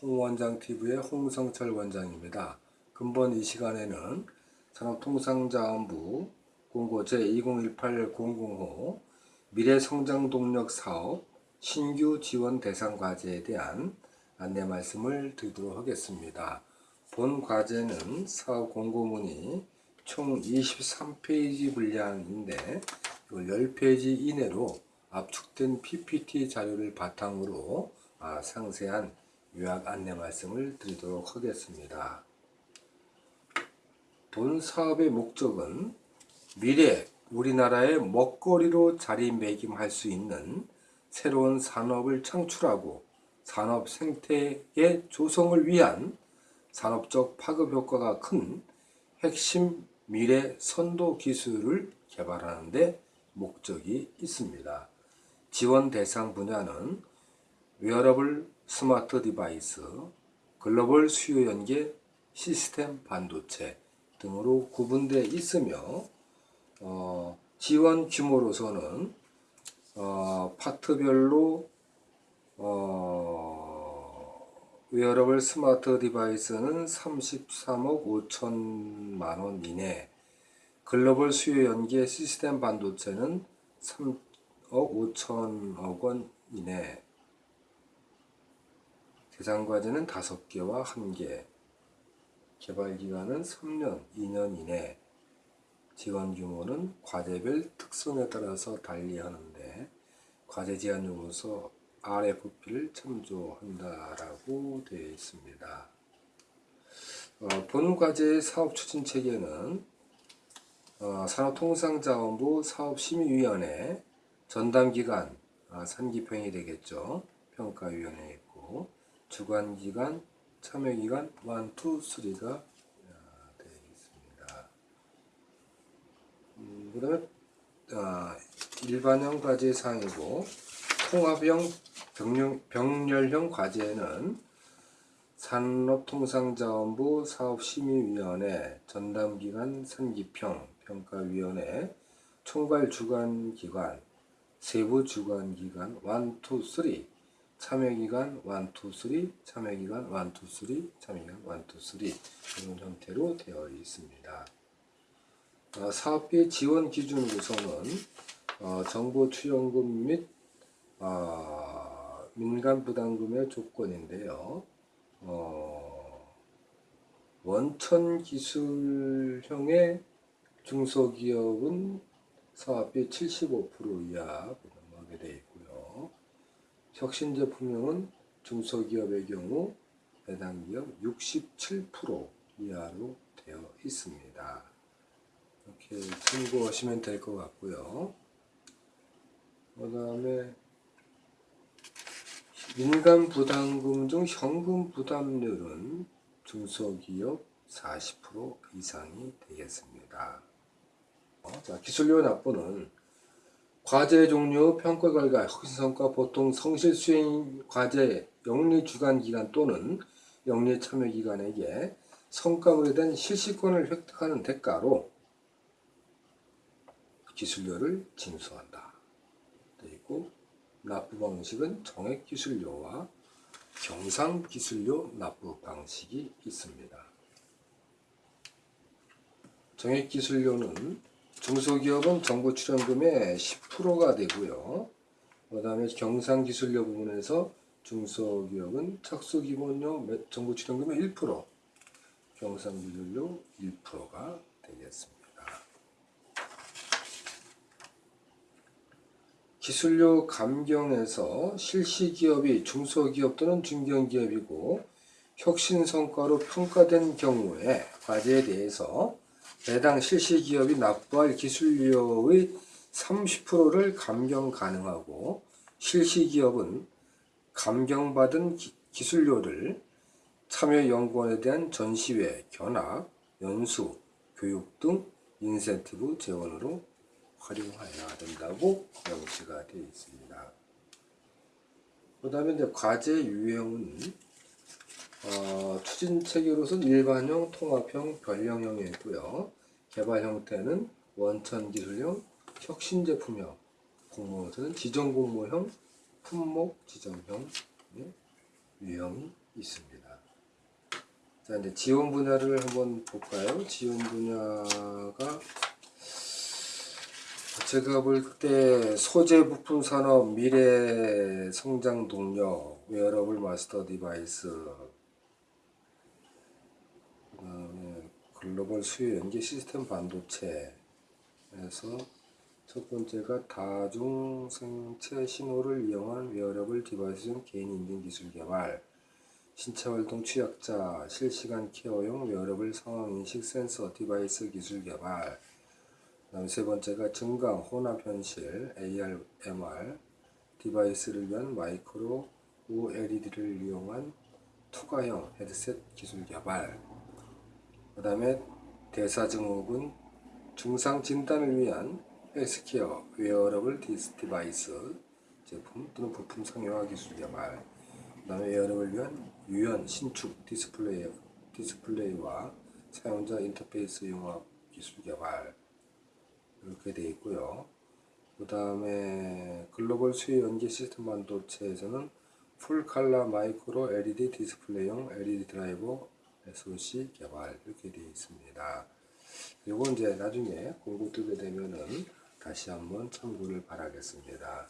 홍원장TV의 홍성철 원장입니다. 근본 이 시간에는 산업통상자원부 공고 제2018-005 미래성장동력 사업 신규 지원 대상 과제에 대한 안내 말씀을 드리도록 하겠습니다. 본 과제는 사업 공고문이 총 23페이지 분량인데 10페이지 이내로 압축된 PPT 자료를 바탕으로 아, 상세한 요약 안내 말씀을 드리도록 하겠습니다. 본 사업의 목적은 미래 우리나라의 먹거리로 자리매김할 수 있는 새로운 산업을 창출하고 산업 생태계 조성을 위한 산업적 파급 효과가 큰 핵심 미래 선도 기술을 개발하는 데 목적이 있습니다. 지원 대상 분야는 wearable smart device, 글로벌 수요 연계 시스템 반도체 등으로 구분되어 있으며 어, 지원 규모로서는 어, 파트별로 어, wearable smart device는 33억 5천만 원 이내, 글로벌 수요 연계 시스템 반도체는 3억 5천억 원 이내, 대상 과제는 5개와 1개, 개발 기간은 3년, 2년 이내, 지원 규모는 과제별 특성에 따라서 달리 하는데 과제 제한 요구서 RFP를 참조한다라고 되어 있습니다. 어, 본 과제의 사업 추진 체계는 어, 산업통상자원부 사업심의위원회 전담기관 아, 산기평이 되겠죠. 평가위원회 주관기관, 참여기관 1, 2, 3가 되어 있습니다. 음, 그 다음에 아, 일반형 과제 사항이고 통합형 병렬, 병렬형 과제는 산업통상자원부 사업심의위원회 전담기관 산기평 평가위원회 총괄주관기관 세부주관기관 1, 2, 3 참여기간 1, 2, 3 참여기간 1, 2, 3 참여기간 1, 2, 3 이런 형태로 되어 있습니다. 어, 사업비 지원 기준으로서는 어, 정보 출연금 및 어, 민간 부담금의 조건인데요. 어, 원천 기술형의 중소기업은 사업비 75% 이하 부담하게 되어 있고요. 혁신 제품형은 중소기업의 경우 해당 기업 67% 이하로 되어 있습니다. 이렇게 참고하시면 될 것 같고요. 그 다음에 민간 부담금 중 현금 부담률은 중소기업 40% 이상이 되겠습니다. 어, 자, 기술료 납부는 과제 종류, 평가 결과, 혁신 성과, 보통 성실 수행 과제 영리 주관 기관 또는 영리 참여 기관에게 성과물에 대한 실시권을 획득하는 대가로 기술료를 징수한다. 있고 납부 방식은 정액 기술료와 경상 기술료 납부 방식이 있습니다. 정액 기술료는 중소기업은 정부 출연금의 10%가 되고요. 그 다음에 경상 기술료 부분에서 중소기업은 착수기본료 정부 출연금의 1%, 경상 기술료 1%가 되겠습니다. 기술료 감경에서 실시기업이 중소기업 또는 중견기업이고 혁신 성과로 평가된 경우에 과제에 대해서 해당 실시기업이 납부할 기술료의 30%를 감경 가능하고 실시기업은 감경받은 기, 기술료를 참여연구원에 대한 전시회, 견학, 연수, 교육 등 인센티브 재원으로 활용해야 된다고 명시가 되어 있습니다. 그 다음에 과제 유형은 어, 추진 체계로서는 일반형, 통합형, 변형형이 있고요. 개발 형태는 원천 기술형, 혁신 제품형, 공모에서는 지정 공모형, 품목 지정형 유형이 있습니다. 자, 이제 지원 분야를 한번 볼까요? 지원 분야가 제가 볼 때 소재 부품 산업 미래 성장 동력 wearable smart device 그다음에 글로벌 수요 연계 시스템 반도체에서 첫 번째가 다중 생체 신호를 이용한 wearable device 중 개인 인증 기술 개발 신체 활동 취약자 실시간 care용 wearable 상황 인식 센서 device 기술 개발 그다음에 세 번째가 증강 혼합 현실 AR, MR device를 위한 micro OLED를 이용한 투과형 헤드셋 기술 개발 그 다음에 대사증후군 증상 진단을 위한 healthcare wearable 디스 device 제품 또는 부품 상용화 기술 개발 그 다음에 wearable을 위한 유연 신축 디스플레이, 디스플레이와 사용자 인터페이스 융합 기술 개발 이렇게 되어 있고요. 그 다음에 글로벌 수요 연계 시스템 반도체에서는 full color micro LED 디스플레이용 LED driver SoC 개발 이렇게 되어 있습니다. 요거 이제 나중에 공고 뜨게 되면은 다시 한번 참고를 바라겠습니다.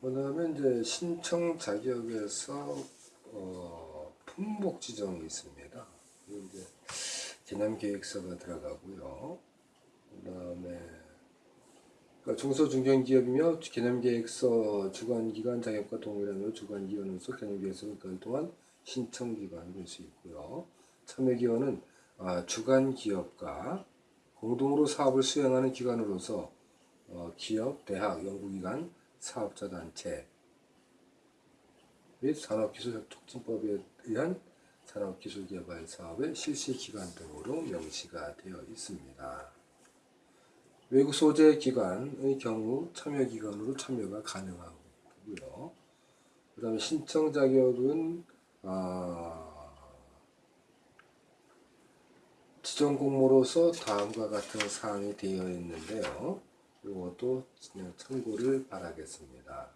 그 다음에 이제 신청 자격에서 어, 품목 지정이 있습니다. 이제 개념 계획서가 들어가고요. 그 다음에 그러니까 중소중견기업이며 개념계획서 주관기관 자격과 동일하며 주관기관으로서 동안 신청기관이 될수 있고요. 참여기관은 아, 주관기업과 공동으로 사업을 수행하는 기관으로서 어, 기업, 대학, 연구기관, 사업자단체 및 산업기술促진법에 의한 산업기술개발 사업의 실시기관 등으로 명시가 되어 있습니다. 외국 소재 기관의 경우 참여 기관으로 참여가 가능하고요. 그 다음에 신청 자격은 아, 지정 공모로서 다음과 같은 사항이 되어 있는데요. 이것도 참고를 바라겠습니다.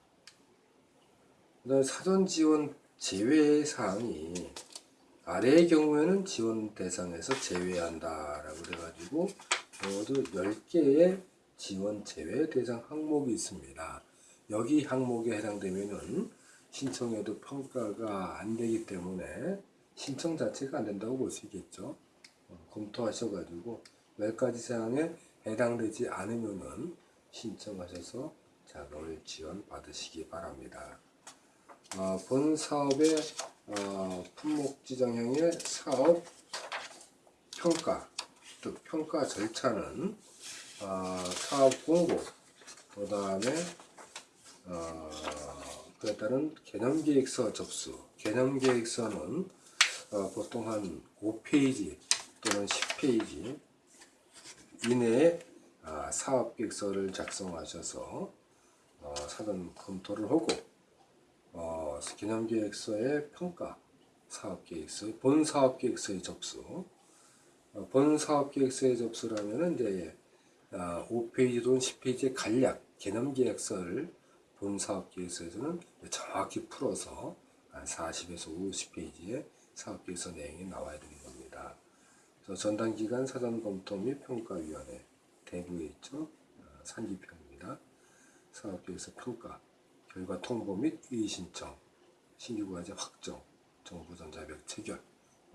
그 다음에 사전 지원 제외 사항이 아래의 경우에는 지원 대상에서 제외한다라고 그래가지고 모두 10개의 지원 제외 대상 항목이 있습니다. 여기 항목에 해당되면은 신청에도 평가가 안 되기 때문에 신청 자체가 안 된다고 볼 수 있겠죠. 어, 검토하셔가지고 몇 가지 사항에 해당되지 않으면은 신청하셔서 자금을 지원 받으시기 바랍니다. 어, 본 사업의 어, 품목 지정형의 사업 평가 즉 평가 절차는 어, 사업 공고 그 다음에 어, 그에 따른 개념계획서 접수. 개념계획서는 어, 보통 한 5페이지 또는 10페이지 이내에 아, 사업계획서를 작성하셔서 어, 사전 검토를 하고 어, 개념계획서의 평가 사업계획서 본 사업계획서의 접수. 어, 본 사업계획서에 접수라면은 이제 5페이지 아, 또는 10페이지의 간략 개념계획서를 본 사업계획서에서는 정확히 풀어서 한 40에서 50페이지의 사업계획서 내용이 나와야 되는 겁니다. 그래서 전단기간 사전검토 및 평가위원회 대부에 있죠. 어, 산기평입니다. 사업계획서 평가, 결과 통보 및 이의 신청, 신규과제 확정, 정부 전자벽 체결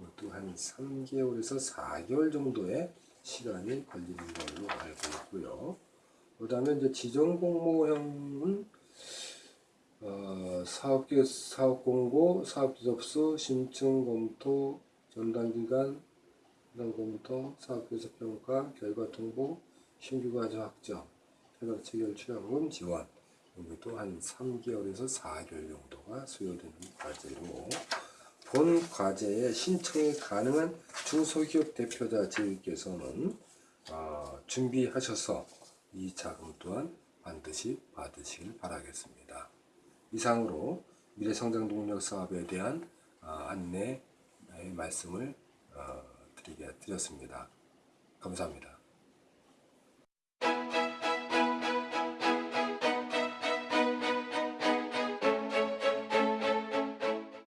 이것도 한 3개월에서 4개월 정도의 시간이 걸리는 걸로 알고 있고요. 그 다음에 이제 지정 공모형은 어, 사업계 사업 공고, 사업 접수, 신청 검토, 전담 기간, 전담 검토, 사업 계획 평가, 결과 통보, 신규 과제 확정, 협약 체결 출연금 지원. 이것도 한 3개월에서 4개월 정도가 수요되는 과제로 본 과제에 신청이 가능한 중소기업 대표자 제휴께서는 어, 준비하셔서 이 자금 또한 반드시 받으시길 바라겠습니다. 이상으로 미래성장 동력 사업에 대한 어, 안내 말씀을 어, 드리게 드렸습니다. 감사합니다.